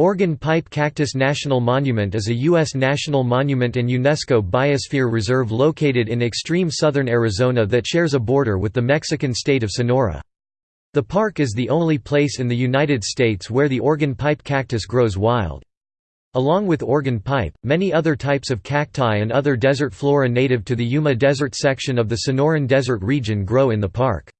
Organ Pipe Cactus National Monument is a U.S. national monument and UNESCO Biosphere Reserve located in extreme southern Arizona that shares a border with the Mexican state of Sonora. The park is the only place in the United States where the organ pipe cactus grows wild. Along with organ pipe, many other types of cacti and other desert flora native to the Yuma Desert section of the Sonoran Desert region grow in the park.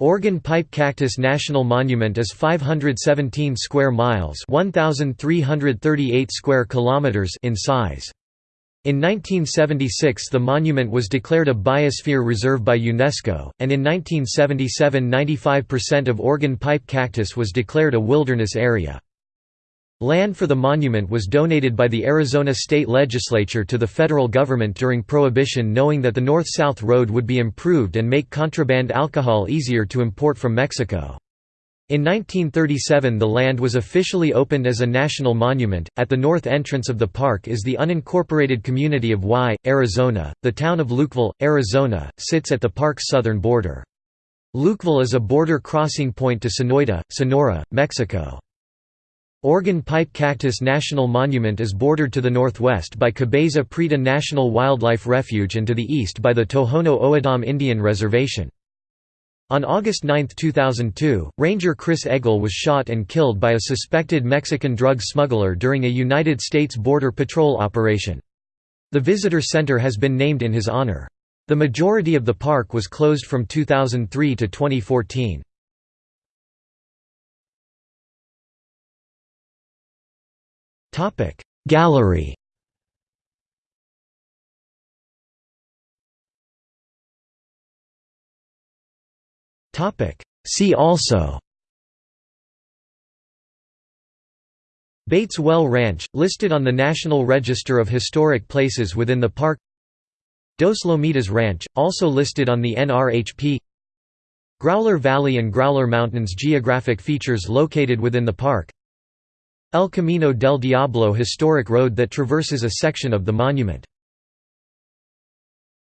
Organ Pipe Cactus National Monument is 517 square miles, 1338 square kilometers in size. In 1976 the monument was declared a biosphere reserve by UNESCO, and in 1977 95% of organ pipe cactus was declared a wilderness area. Land for the monument was donated by the Arizona state legislature to the federal government during Prohibition knowing that the north-south road would be improved and make contraband alcohol easier to import from Mexico. In 1937 the land was officially opened as a national monument. At the north entrance of the park is the unincorporated community of Why, Arizona. The town of Lukeville, Arizona, sits at the park's southern border. Lukeville is a border crossing point to Sonoyta, Sonora, Mexico. Organ Pipe Cactus National Monument is bordered to the northwest by Cabeza Prieta National Wildlife Refuge and to the east by the Tohono O'odham Indian Reservation. On August 9, 2002, Ranger Kris Eggle was shot and killed by a suspected Mexican drug smuggler during a United States Border Patrol operation. The visitor center has been named in his honor. The majority of the park was closed from 2003 to 2014. Gallery. See also. Bates Well Ranch, listed on the National Register of Historic Places within the park. Dos Lomitas Ranch, also listed on the NRHP Growler Valley and Growler Mountains geographic features located within the park El Camino del Diablo historic road that traverses a section of the monument